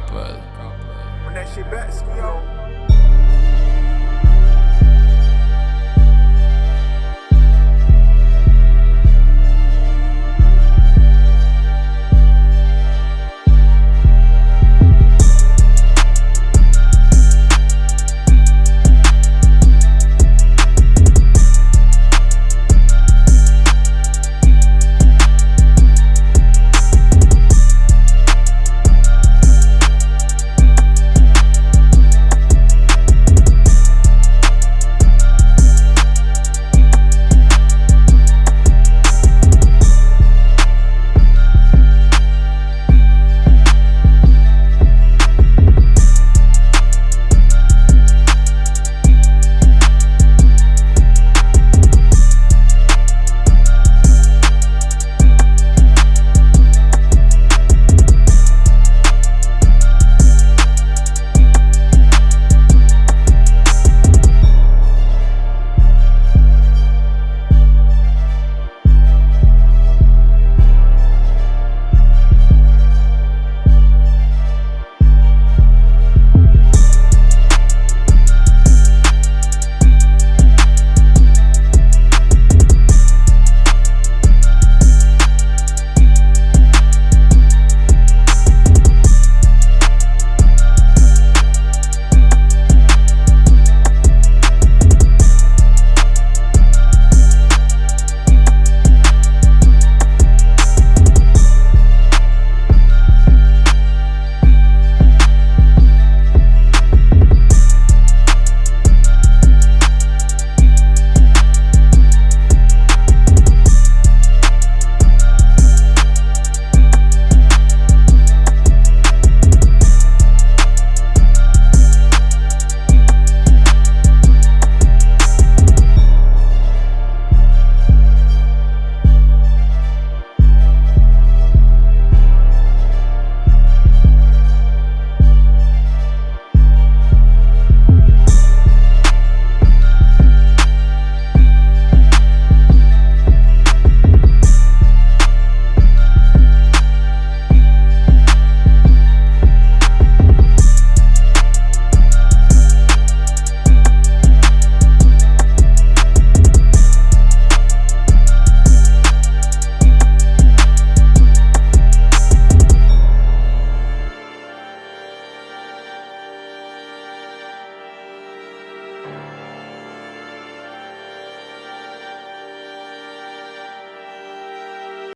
couple. When that shit back, yo.